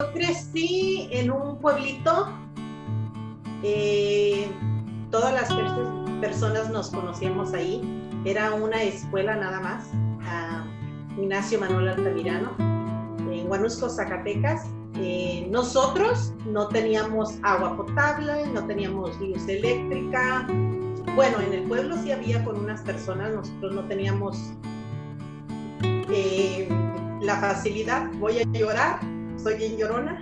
Yo crecí en un pueblito, eh, todas las personas nos conocíamos ahí, era una escuela nada más, Ignacio Manuel Altamirano, en Guanusco, Zacatecas. Eh, nosotros no teníamos agua potable, no teníamos luz eléctrica. Bueno, en el pueblo sí había con unas personas, nosotros no teníamos eh, la facilidad. Voy a llorar, soy bien llorona.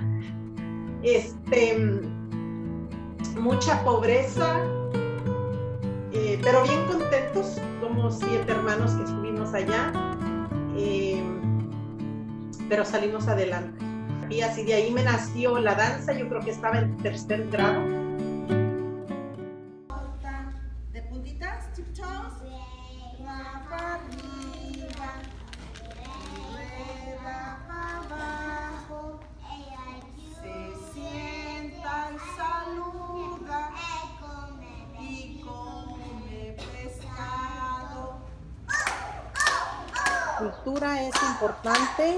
Este, mucha pobreza, eh, pero bien contentos, como siete hermanos que estuvimos allá, eh, pero salimos adelante. Y así de ahí me nació la danza, yo creo que estaba en tercer grado cultura es importante,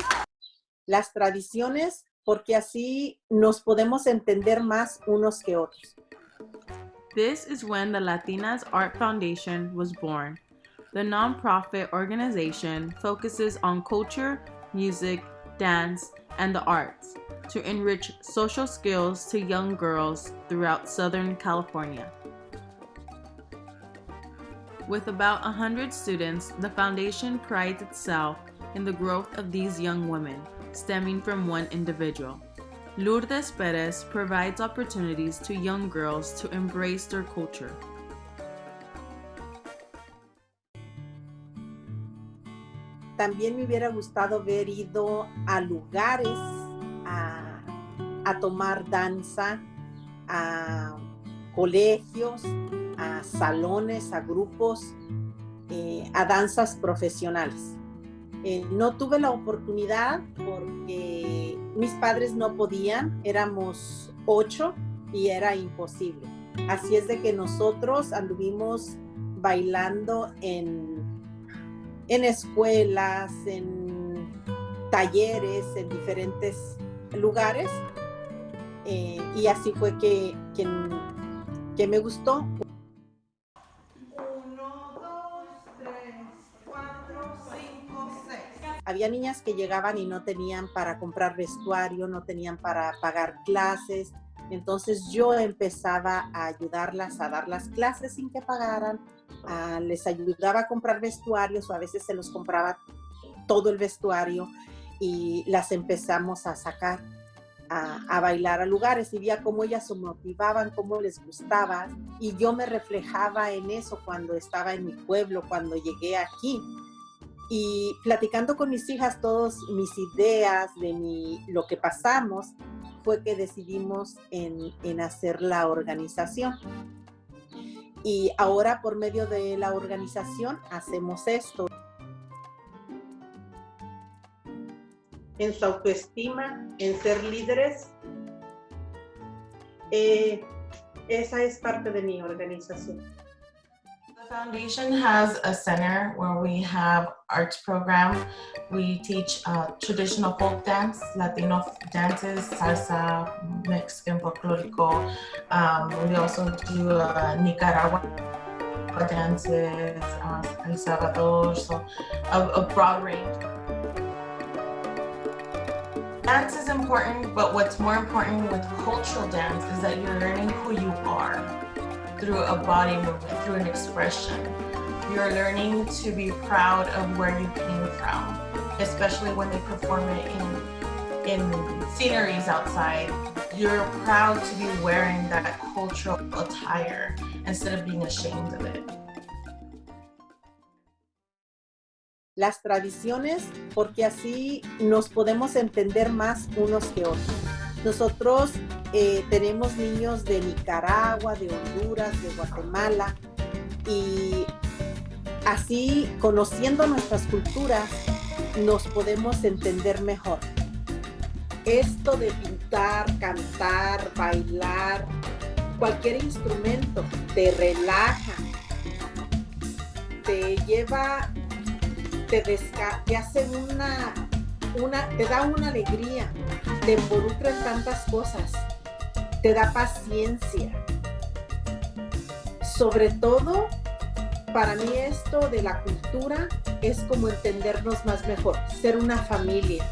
las tradiciones, porque así nos podemos entender más unos que otros. This is when the Latinas Art Foundation was born. The nonprofit organization focuses on culture, music, dance, and the arts to enrich social skills to young girls throughout Southern California. With about 100 students, the foundation prides itself in the growth of these young women, stemming from one individual. Lourdes Perez provides opportunities to young girls to embrace their culture. También me hubiera gustado haber ido a lugares a, a tomar danza, a colegios, a salones, a grupos, eh, a danzas profesionales. Eh, no tuve la oportunidad porque mis padres no podían, éramos ocho y era imposible. Así es de que nosotros anduvimos bailando en, en escuelas, en talleres, en diferentes lugares. Eh, y así fue que, que, que me gustó. Había niñas que llegaban y no tenían para comprar vestuario, no tenían para pagar clases. Entonces yo empezaba a ayudarlas a dar las clases sin que pagaran. les ayudaba a comprar vestuarios o a veces se los compraba todo el vestuario y las empezamos a sacar a, a, bailar a lugares y veía cómo ellas se motivaban, cómo les gustaba y yo me reflejaba en eso cuando estaba en mi pueblo, cuando llegué aquí y platicando con mis hijas todas mis ideas de mi, lo que pasamos, fue que decidimos en, en hacer la organización. Y ahora por medio de la organización hacemos esto. En su autoestima, en ser líderes, eh, esa es parte de mi organización. Foundation has a center where we have arts program. We teach uh, traditional folk dance, Latino dances, salsa, Mexican folklorico. Um, we also do uh, Nicaragua dances, uh, El Salvador, so a, a broad range. Dance is important, but what's more important with cultural dance is that you're learning who you are through a body movement, through an expression. You're learning to be proud of where you came from, especially when they perform it in, in sceneries outside. You're proud to be wearing that cultural attire instead of being ashamed of it. Las tradiciones, porque así nos podemos entender más unos que otros. Nosotros Eh, tenemos niños de Nicaragua, de Honduras, de Guatemala y así conociendo nuestras culturas nos podemos entender mejor. Esto de pintar, cantar, bailar, cualquier instrumento te relaja, te lleva, te, te hace una, una, te da una alegría, te involucra en tantas cosas, te da paciencia. Sobre todo, para mí esto de la cultura es como entendernos más mejor, ser una familia